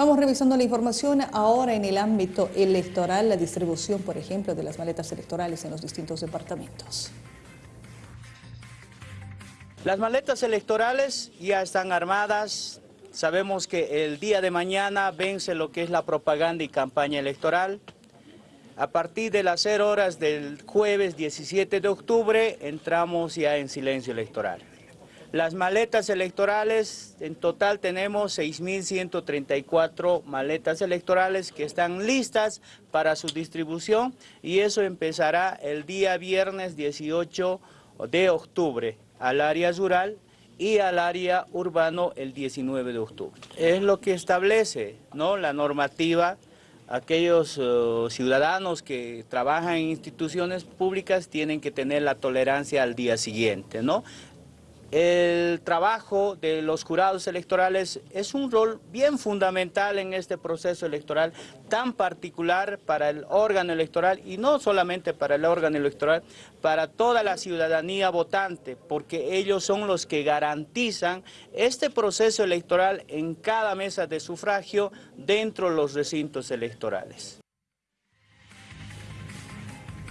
Vamos revisando la información ahora en el ámbito electoral, la distribución, por ejemplo, de las maletas electorales en los distintos departamentos. Las maletas electorales ya están armadas. Sabemos que el día de mañana vence lo que es la propaganda y campaña electoral. A partir de las 0 horas del jueves 17 de octubre entramos ya en silencio electoral. Las maletas electorales, en total tenemos 6.134 maletas electorales que están listas para su distribución y eso empezará el día viernes 18 de octubre al área rural y al área urbano el 19 de octubre. Es lo que establece ¿no? la normativa aquellos eh, ciudadanos que trabajan en instituciones públicas tienen que tener la tolerancia al día siguiente, ¿no? El trabajo de los jurados electorales es un rol bien fundamental en este proceso electoral tan particular para el órgano electoral y no solamente para el órgano electoral, para toda la ciudadanía votante, porque ellos son los que garantizan este proceso electoral en cada mesa de sufragio dentro de los recintos electorales.